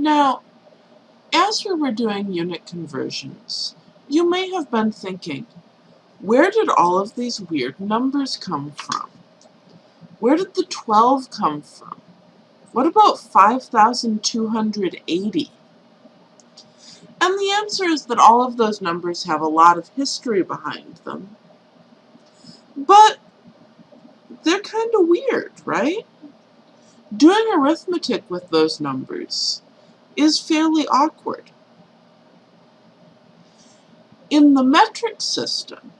Now, as we were doing unit conversions, you may have been thinking, where did all of these weird numbers come from? Where did the 12 come from? What about 5,280? And the answer is that all of those numbers have a lot of history behind them. But they're kind of weird, right? Doing arithmetic with those numbers is fairly awkward. In the metric system,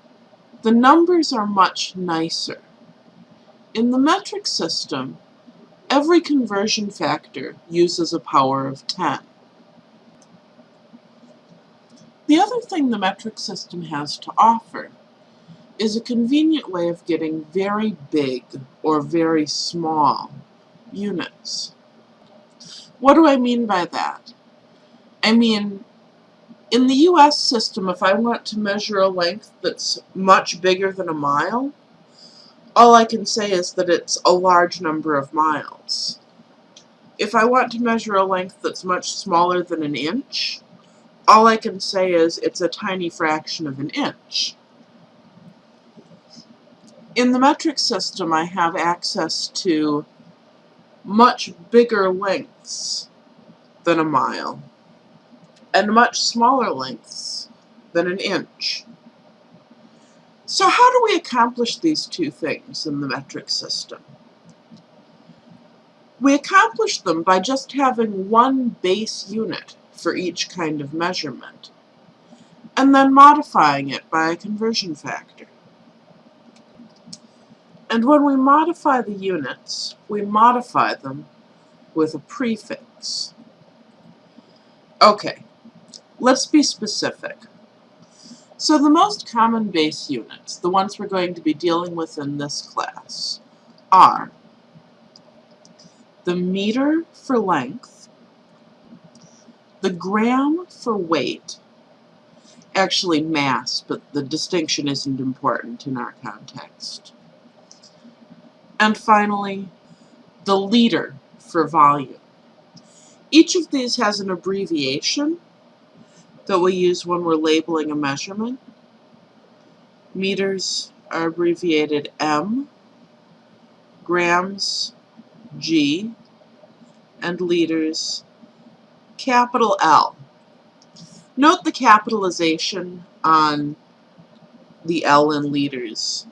the numbers are much nicer. In the metric system, every conversion factor uses a power of 10. The other thing the metric system has to offer is a convenient way of getting very big or very small units. What do I mean by that? I mean, in the US system, if I want to measure a length that's much bigger than a mile, all I can say is that it's a large number of miles. If I want to measure a length that's much smaller than an inch, all I can say is it's a tiny fraction of an inch. In the metric system, I have access to much bigger lengths than a mile, and much smaller lengths than an inch. So how do we accomplish these two things in the metric system? We accomplish them by just having one base unit for each kind of measurement, and then modifying it by a conversion factor. And when we modify the units, we modify them with a prefix. Okay, let's be specific. So the most common base units, the ones we're going to be dealing with in this class, are the meter for length, the gram for weight, actually mass, but the distinction isn't important in our context, and finally, the liter for volume. Each of these has an abbreviation that we use when we're labeling a measurement. Meters are abbreviated M, grams G, and liters capital L. Note the capitalization on the L in liters.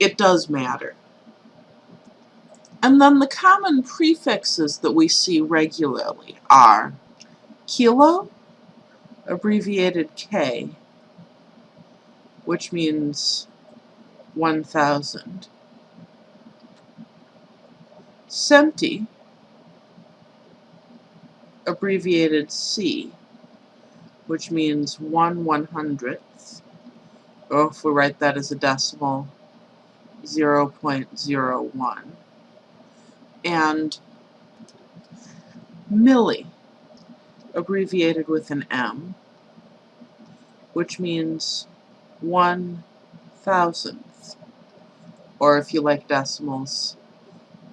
It does matter. And then the common prefixes that we see regularly are kilo, abbreviated K, which means 1,000. Centi, abbreviated C, which means 1 one hundredth, or oh, if we write that as a decimal, 0 0.01 and milli, abbreviated with an M, which means one thousandth, or if you like decimals,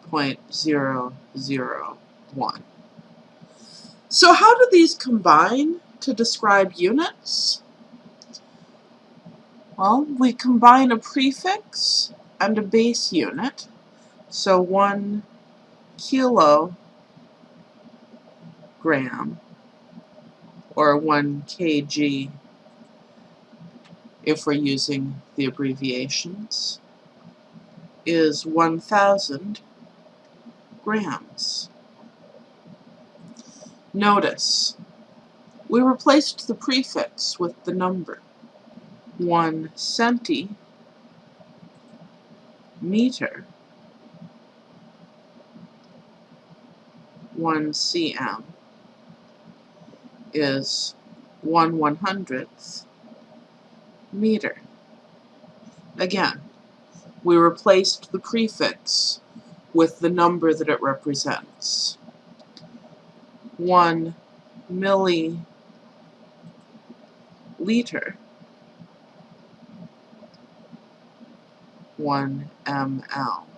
point zero zero one. So how do these combine to describe units? Well, we combine a prefix and a base unit, so one kilogram or 1 kg if we're using the abbreviations is 1,000 grams. Notice, we replaced the prefix with the number. 1 centimeter one cm is one one hundredth meter. Again, we replaced the prefix with the number that it represents. One milliliter one ml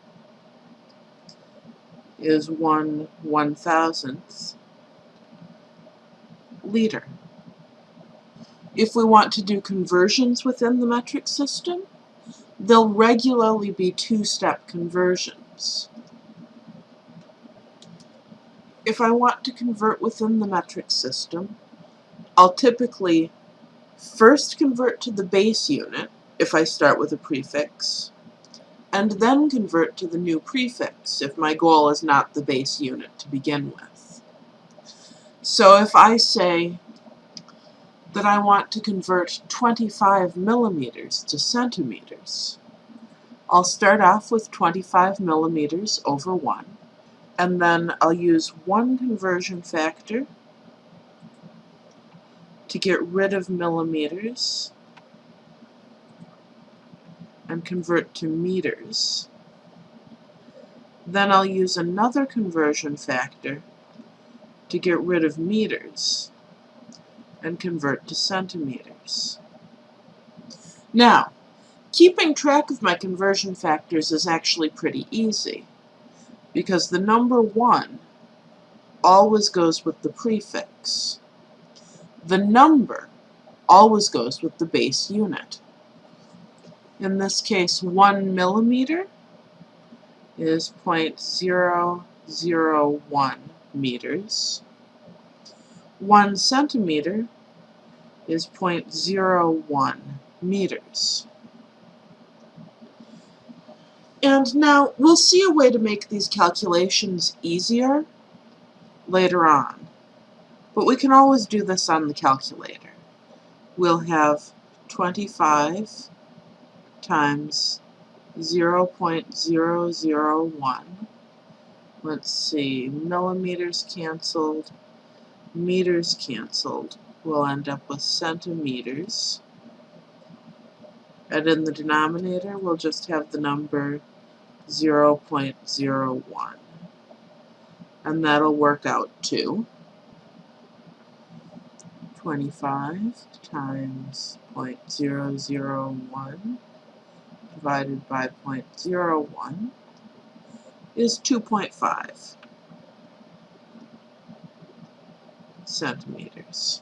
is one one thousandth liter. If we want to do conversions within the metric system, they'll regularly be two-step conversions. If I want to convert within the metric system, I'll typically first convert to the base unit, if I start with a prefix, and then convert to the new prefix if my goal is not the base unit to begin with. So if I say that I want to convert 25 millimeters to centimeters, I'll start off with 25 millimeters over 1, and then I'll use one conversion factor to get rid of millimeters and convert to meters. Then I'll use another conversion factor to get rid of meters and convert to centimeters. Now, keeping track of my conversion factors is actually pretty easy because the number 1 always goes with the prefix. The number always goes with the base unit. In this case, 1 millimeter is 0.001 meters. 1 centimeter is 0.01 meters. And now we'll see a way to make these calculations easier later on. But we can always do this on the calculator. We'll have 25 times 0.001. Let's see, millimeters canceled, meters canceled. We'll end up with centimeters. And in the denominator, we'll just have the number 0.01. And that'll work out to 25 times 0.001 divided by 0.01 is 2.5 centimeters.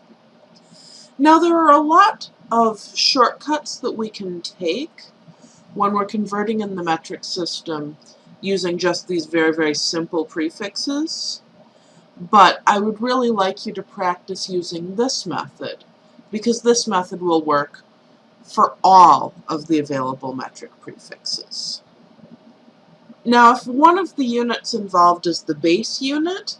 Now there are a lot of shortcuts that we can take when we're converting in the metric system using just these very, very simple prefixes. But I would really like you to practice using this method because this method will work for all of the available metric prefixes. Now, if one of the units involved is the base unit,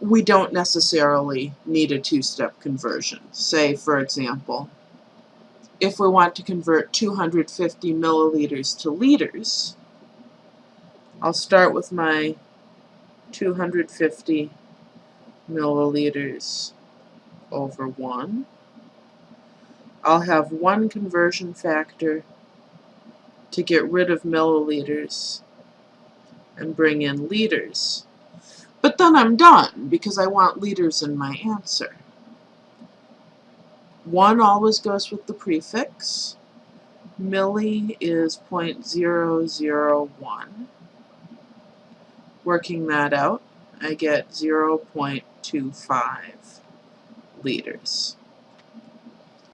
we don't necessarily need a two-step conversion. Say, for example, if we want to convert 250 milliliters to liters, I'll start with my 250 milliliters over 1. I'll have one conversion factor to get rid of milliliters and bring in liters. But then I'm done because I want liters in my answer. 1 always goes with the prefix. Milli is 0.001. Working that out, I get 0.25 liters.